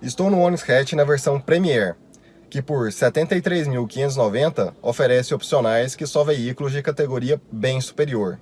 Estou no Onix Hatch na versão Premier, que por R$ 73.590 oferece opcionais que só veículos de categoria bem superior.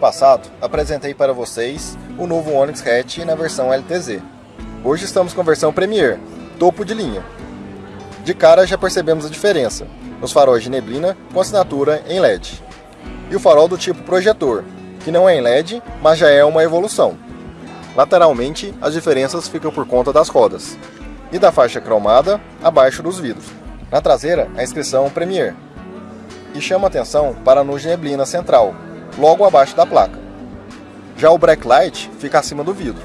Passado, apresentei para vocês o novo Onix Hatch na versão LTZ. Hoje estamos com a versão Premier, topo de linha. De cara já percebemos a diferença, nos faróis de neblina com assinatura em LED. E o farol do tipo projetor, que não é em LED, mas já é uma evolução. Lateralmente, as diferenças ficam por conta das rodas. E da faixa cromada abaixo dos vidros. Na traseira, a inscrição Premier. E chama atenção para a luz de neblina central, logo abaixo da placa. Já o Blacklight fica acima do vidro.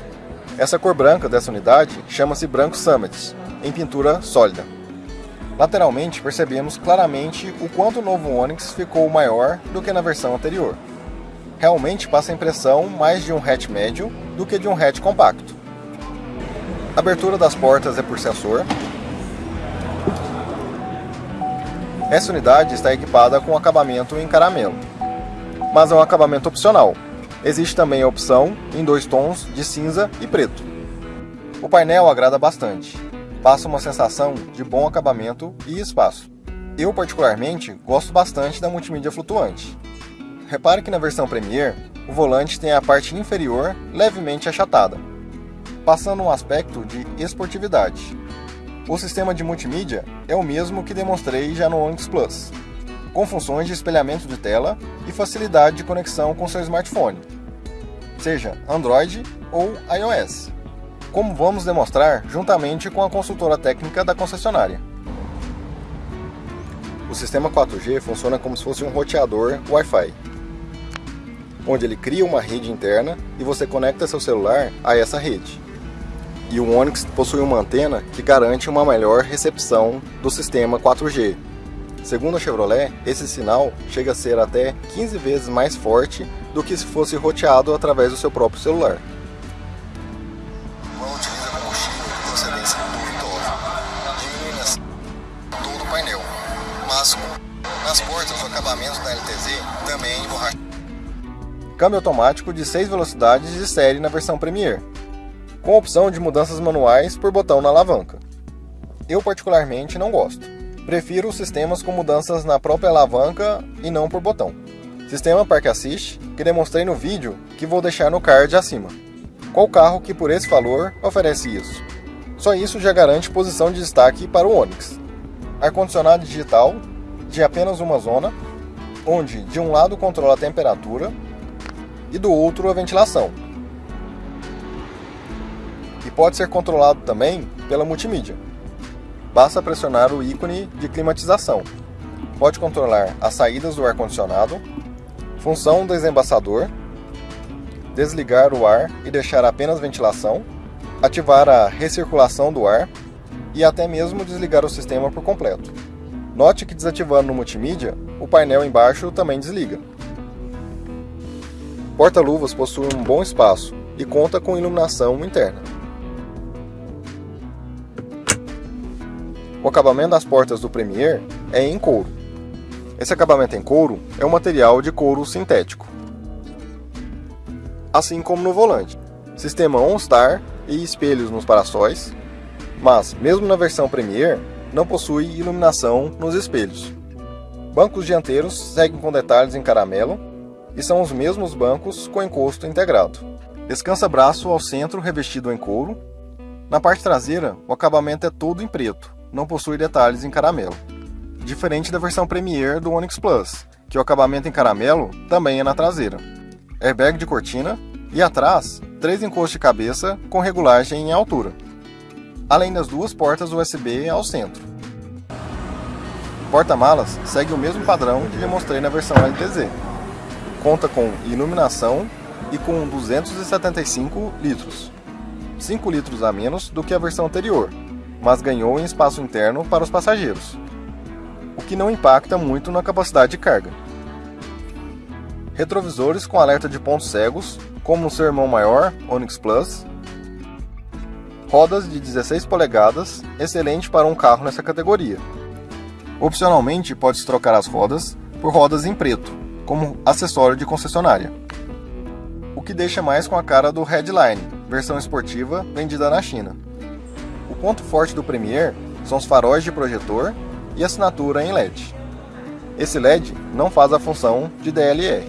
Essa cor branca dessa unidade chama-se Branco Summit, em pintura sólida. Lateralmente percebemos claramente o quanto o novo Onix ficou maior do que na versão anterior. Realmente passa a impressão mais de um hatch médio do que de um hatch compacto. A abertura das portas é por sensor. Essa unidade está equipada com acabamento em caramelo mas é um acabamento opcional. Existe também a opção em dois tons de cinza e preto. O painel agrada bastante, passa uma sensação de bom acabamento e espaço. Eu particularmente gosto bastante da multimídia flutuante. Repare que na versão Premier, o volante tem a parte inferior levemente achatada, passando um aspecto de esportividade. O sistema de multimídia é o mesmo que demonstrei já no Onix Plus, com funções de espelhamento de tela e facilidade de conexão com seu smartphone, seja Android ou iOS, como vamos demonstrar juntamente com a consultora técnica da concessionária. O sistema 4G funciona como se fosse um roteador Wi-Fi, onde ele cria uma rede interna e você conecta seu celular a essa rede. E o Onix possui uma antena que garante uma melhor recepção do sistema 4G, Segundo a Chevrolet, esse sinal chega a ser até 15 vezes mais forte do que se fosse roteado através do seu próprio celular. Nas portas o acabamento da LTZ também é emborrachado. Câmbio automático de 6 velocidades de série na versão Premier, com opção de mudanças manuais por botão na alavanca. Eu particularmente não gosto. Prefiro sistemas com mudanças na própria alavanca e não por botão. Sistema Park Assist, que demonstrei no vídeo que vou deixar no card acima. Qual carro que por esse valor oferece isso? Só isso já garante posição de destaque para o Onix. Ar-condicionado digital de apenas uma zona, onde de um lado controla a temperatura e do outro a ventilação. E pode ser controlado também pela multimídia basta pressionar o ícone de climatização. Pode controlar as saídas do ar-condicionado, função desembaçador, desligar o ar e deixar apenas ventilação, ativar a recirculação do ar e até mesmo desligar o sistema por completo. Note que desativando no multimídia, o painel embaixo também desliga. Porta-luvas possui um bom espaço e conta com iluminação interna. O acabamento das portas do Premier é em couro. Esse acabamento em couro é um material de couro sintético. Assim como no volante. Sistema OnStar e espelhos nos paraçóis, mas mesmo na versão Premier não possui iluminação nos espelhos. Bancos dianteiros seguem com detalhes em caramelo e são os mesmos bancos com encosto integrado. Descansa braço ao centro revestido em couro. Na parte traseira, o acabamento é todo em preto, não possui detalhes em caramelo. Diferente da versão Premier do Onix Plus, que o acabamento em caramelo também é na traseira. Airbag de cortina e atrás, três encostos de cabeça com regulagem em altura. Além das duas portas USB ao centro. Porta-malas segue o mesmo padrão que demonstrei na versão LTZ. Conta com iluminação e com 275 litros, 5 litros a menos do que a versão anterior, mas ganhou em espaço interno para os passageiros, o que não impacta muito na capacidade de carga. retrovisores com alerta de pontos cegos, como no seu irmão maior, Onix Plus, rodas de 16 polegadas, excelente para um carro nessa categoria. Opcionalmente, pode-se trocar as rodas por rodas em preto, como acessório de concessionária. O que deixa mais com a cara do Headline, versão esportiva vendida na China. O ponto forte do Premier são os faróis de projetor e assinatura em LED. Esse LED não faz a função de DLR.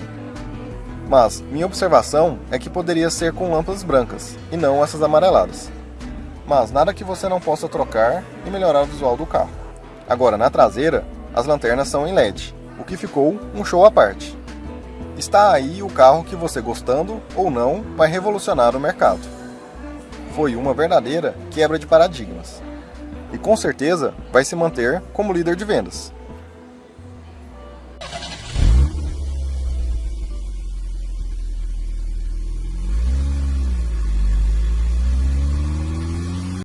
Mas minha observação é que poderia ser com lâmpadas brancas e não essas amareladas. Mas nada que você não possa trocar e melhorar o visual do carro. Agora, na traseira, as lanternas são em LED, o que ficou um show à parte. Está aí o carro que você gostando ou não vai revolucionar o mercado. Foi uma verdadeira quebra de paradigmas. E com certeza vai se manter como líder de vendas.